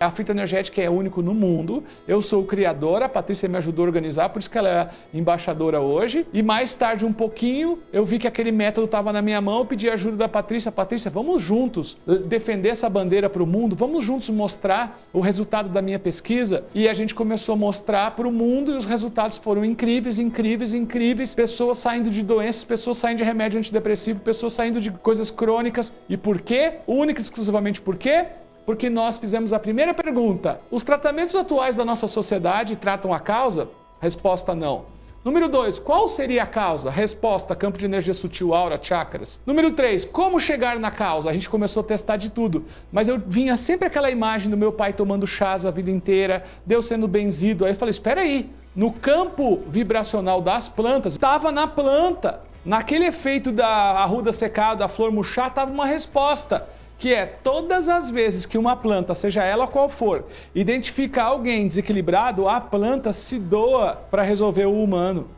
A fitoenergética é único no mundo. Eu sou o criador, a Patrícia me ajudou a organizar, por isso que ela é embaixadora hoje. E mais tarde, um pouquinho, eu vi que aquele método estava na minha mão, eu pedi ajuda da Patrícia. Patrícia, vamos juntos defender essa bandeira para o mundo, vamos juntos mostrar o resultado da minha pesquisa. E a gente começou a mostrar para o mundo e os resultados foram incríveis, incríveis, incríveis. Pessoas saindo de doenças, pessoas saindo de remédio antidepressivo, pessoas saindo de coisas crônicas. E por quê? Única e exclusivamente por quê? Porque nós fizemos a primeira pergunta. Os tratamentos atuais da nossa sociedade tratam a causa? Resposta não. Número 2, qual seria a causa? Resposta, campo de energia sutil, aura, chakras. Número 3, como chegar na causa? A gente começou a testar de tudo, mas eu vinha sempre aquela imagem do meu pai tomando chás a vida inteira, Deus sendo benzido. Aí eu falei, espera aí, no campo vibracional das plantas, estava na planta. Naquele efeito da arruda secada, da flor murchar, estava uma resposta que é todas as vezes que uma planta, seja ela qual for, identifica alguém desequilibrado, a planta se doa para resolver o humano.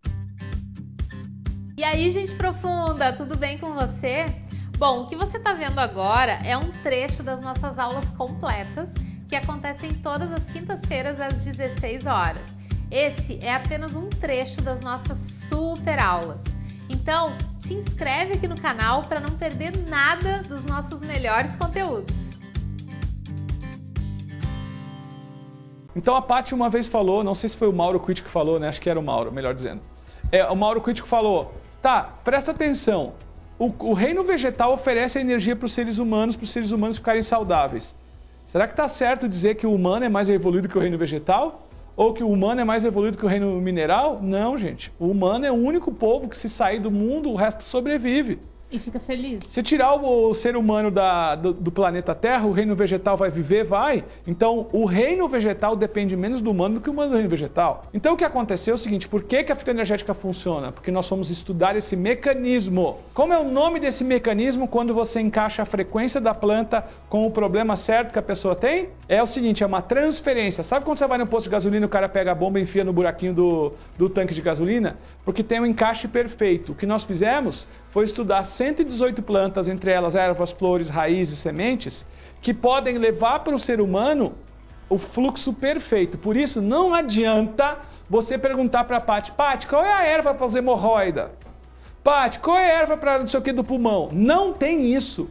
E aí, gente profunda, tudo bem com você? Bom, o que você está vendo agora é um trecho das nossas aulas completas que acontecem todas as quintas-feiras às 16 horas. Esse é apenas um trecho das nossas super aulas. Então, te inscreve aqui no canal para não perder nada dos nossos melhores conteúdos. Então a Paty uma vez falou, não sei se foi o Mauro Crítico que falou, né? Acho que era o Mauro, melhor dizendo. É, o Mauro Crítico falou, tá, presta atenção, o, o reino vegetal oferece energia para os seres humanos, para os seres humanos ficarem saudáveis. Será que está certo dizer que o humano é mais evoluído que o reino vegetal? Ou que o humano é mais evoluído que o reino mineral? Não, gente. O humano é o único povo que se sair do mundo, o resto sobrevive. E fica feliz. Se tirar o, ser humano da, do, do, planeta Terra, o reino vegetal vai viver? Vai. Então, o reino vegetal depende menos do humano do que o humano do reino vegetal. Então, o que aconteceu é o seguinte, por que, que a fitoenergética funciona? Porque nós fomos estudar esse mecanismo. Como é o nome desse mecanismo quando você encaixa a frequência da planta com o problema certo que a pessoa tem? É o seguinte, é uma transferência. Sabe quando você vai no posto de gasolina e o cara pega a bomba e enfia no buraquinho do, do tanque de gasolina? Porque tem um encaixe perfeito. O que nós fizemos foi estudar 118 plantas, entre elas ervas, flores, raízes, sementes, que podem levar para o ser humano o fluxo perfeito. Por isso, não adianta você perguntar para a Paty, Paty, qual é a erva para as hemorroida? Paty, qual é a erva para não sei o que do pulmão? Não tem isso.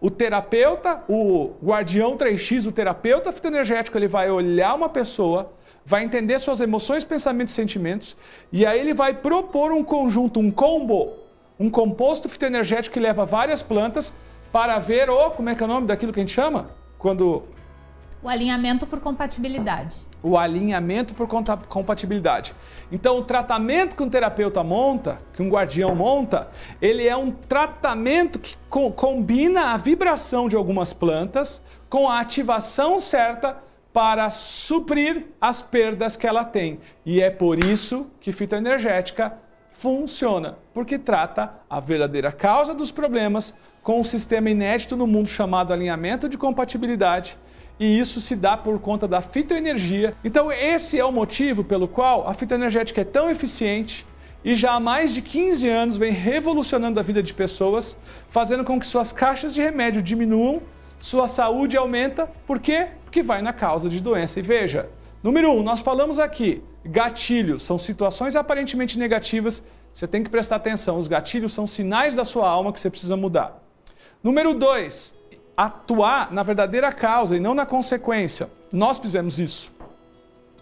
O terapeuta, o guardião 3X, o terapeuta fitoenergético, ele vai olhar uma pessoa, vai entender suas emoções, pensamentos e sentimentos, e aí ele vai propor um conjunto, um combo um composto fitoenergético que leva várias plantas para ver o, como é que é o nome daquilo que a gente chama? Quando... O alinhamento por compatibilidade. O alinhamento por compatibilidade. Então, o tratamento que um terapeuta monta, que um guardião monta, ele é um tratamento que co combina a vibração de algumas plantas com a ativação certa para suprir as perdas que ela tem. E é por isso que fitoenergética funciona, porque trata a verdadeira causa dos problemas com um sistema inédito no mundo chamado alinhamento de compatibilidade, e isso se dá por conta da fitoenergia. Então esse é o motivo pelo qual a fitoenergética é tão eficiente e já há mais de 15 anos vem revolucionando a vida de pessoas, fazendo com que suas caixas de remédio diminuam, sua saúde aumenta, por quê? Porque vai na causa de doença. E veja, número 1, um, nós falamos aqui, Gatilhos são situações aparentemente negativas, você tem que prestar atenção. Os gatilhos são sinais da sua alma que você precisa mudar. Número 2, atuar na verdadeira causa e não na consequência. Nós fizemos isso.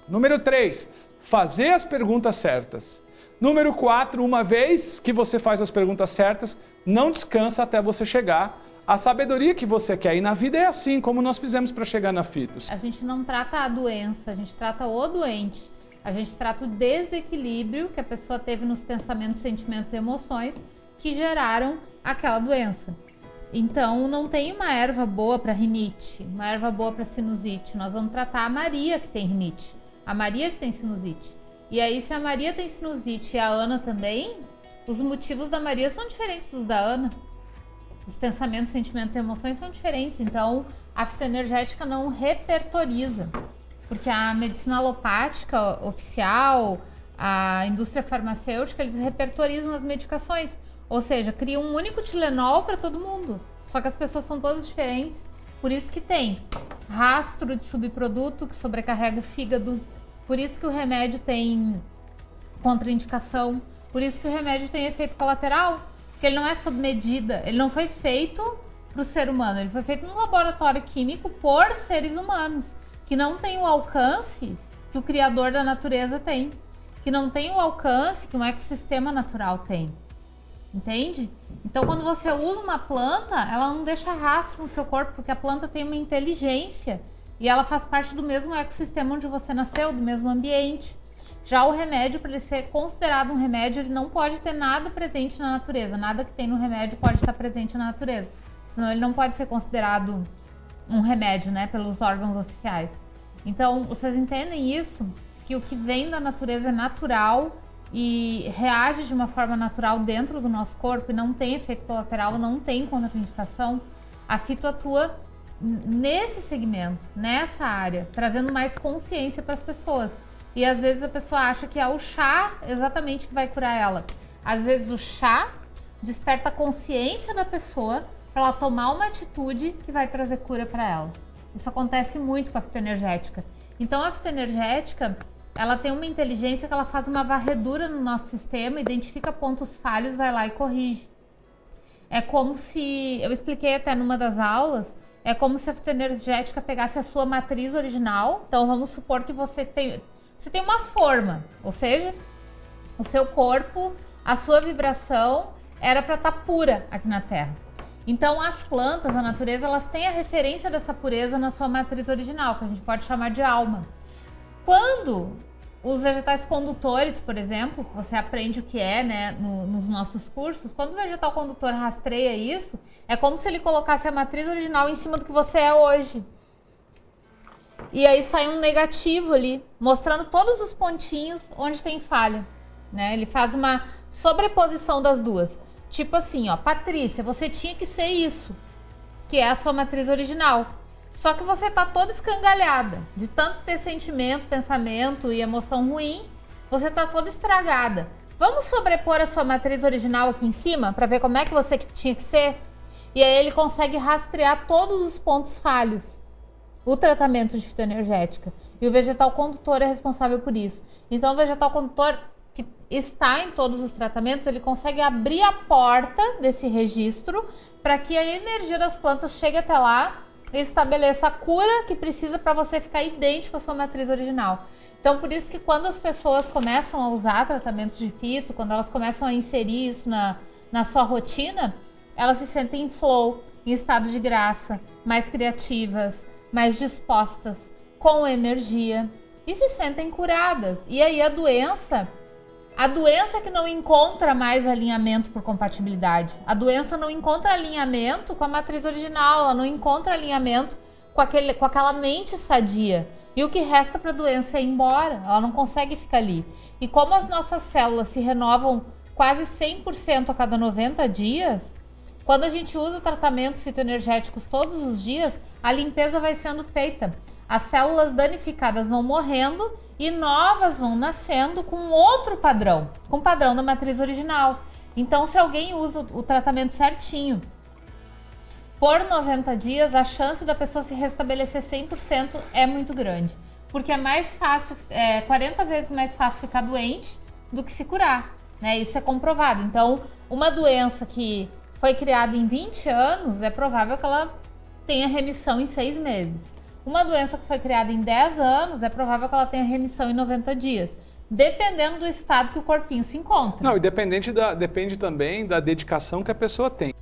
Número 3, fazer as perguntas certas. Número 4, uma vez que você faz as perguntas certas, não descansa até você chegar à sabedoria que você quer. E na vida é assim, como nós fizemos para chegar na FITOS. A gente não trata a doença, a gente trata o doente. A gente trata o desequilíbrio que a pessoa teve nos pensamentos, sentimentos e emoções que geraram aquela doença. Então, não tem uma erva boa para rinite, uma erva boa para sinusite. Nós vamos tratar a Maria que tem rinite, a Maria que tem sinusite. E aí, se a Maria tem sinusite e a Ana também, os motivos da Maria são diferentes dos da Ana. Os pensamentos, sentimentos e emoções são diferentes. Então, a fitoenergética não repertoriza. Porque a medicina alopática oficial, a indústria farmacêutica, eles repertorizam as medicações. Ou seja, criam um único Tilenol para todo mundo. Só que as pessoas são todas diferentes. Por isso que tem rastro de subproduto que sobrecarrega o fígado. Por isso que o remédio tem contraindicação. Por isso que o remédio tem efeito colateral. Porque ele não é sob medida. Ele não foi feito para o ser humano. Ele foi feito num laboratório químico por seres humanos. Que não tem o alcance que o criador da natureza tem. Que não tem o alcance que um ecossistema natural tem. Entende? Então, quando você usa uma planta, ela não deixa rastro no seu corpo, porque a planta tem uma inteligência e ela faz parte do mesmo ecossistema onde você nasceu, do mesmo ambiente. Já o remédio, para ele ser considerado um remédio, ele não pode ter nada presente na natureza. Nada que tem no remédio pode estar presente na natureza. Senão ele não pode ser considerado um remédio, né, pelos órgãos oficiais. Então, vocês entendem isso? Que o que vem da natureza é natural e reage de uma forma natural dentro do nosso corpo e não tem efeito colateral, não tem contraindicação, a fito atua nesse segmento, nessa área, trazendo mais consciência para as pessoas. E às vezes a pessoa acha que é o chá exatamente que vai curar ela. Às vezes o chá desperta a consciência da pessoa para ela tomar uma atitude que vai trazer cura para ela. Isso acontece muito com a fitoenergética. Então a fitoenergética, ela tem uma inteligência que ela faz uma varredura no nosso sistema, identifica pontos falhos, vai lá e corrige. É como se, eu expliquei até numa das aulas, é como se a fitoenergética pegasse a sua matriz original. Então vamos supor que você tem, você tem uma forma, ou seja, o seu corpo, a sua vibração era para estar tá pura aqui na Terra. Então as plantas, a natureza, elas têm a referência dessa pureza na sua matriz original, que a gente pode chamar de alma. Quando os vegetais condutores, por exemplo, você aprende o que é né, no, nos nossos cursos, quando o vegetal condutor rastreia isso, é como se ele colocasse a matriz original em cima do que você é hoje. E aí sai um negativo ali, mostrando todos os pontinhos onde tem falha. Né? Ele faz uma sobreposição das duas. Tipo assim, ó, Patrícia, você tinha que ser isso, que é a sua matriz original. Só que você tá toda escangalhada. De tanto ter sentimento, pensamento e emoção ruim, você tá toda estragada. Vamos sobrepor a sua matriz original aqui em cima para ver como é que você tinha que ser? E aí ele consegue rastrear todos os pontos falhos. O tratamento de fitoenergética. E o vegetal condutor é responsável por isso. Então o vegetal condutor que está em todos os tratamentos, ele consegue abrir a porta desse registro para que a energia das plantas chegue até lá estabeleça a cura que precisa para você ficar idêntico à sua matriz original. Então, por isso que quando as pessoas começam a usar tratamentos de fito, quando elas começam a inserir isso na, na sua rotina, elas se sentem em flow, em estado de graça, mais criativas, mais dispostas, com energia e se sentem curadas. E aí a doença a doença que não encontra mais alinhamento por compatibilidade. A doença não encontra alinhamento com a matriz original, ela não encontra alinhamento com, aquele, com aquela mente sadia. E o que resta para a doença é ir embora, ela não consegue ficar ali. E como as nossas células se renovam quase 100% a cada 90 dias, quando a gente usa tratamentos fitoenergéticos todos os dias, a limpeza vai sendo feita. As células danificadas vão morrendo e novas vão nascendo com outro padrão, com o padrão da matriz original. Então, se alguém usa o tratamento certinho, por 90 dias, a chance da pessoa se restabelecer 100% é muito grande. Porque é mais fácil, é 40 vezes mais fácil ficar doente do que se curar, né? Isso é comprovado. Então, uma doença que foi criada em 20 anos, é provável que ela tenha remissão em 6 meses. Uma doença que foi criada em 10 anos, é provável que ela tenha remissão em 90 dias. Dependendo do estado que o corpinho se encontra. Não, e dependente da, depende também da dedicação que a pessoa tem.